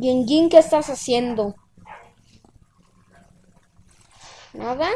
Jin ¿qué estás haciendo? ¿Nada?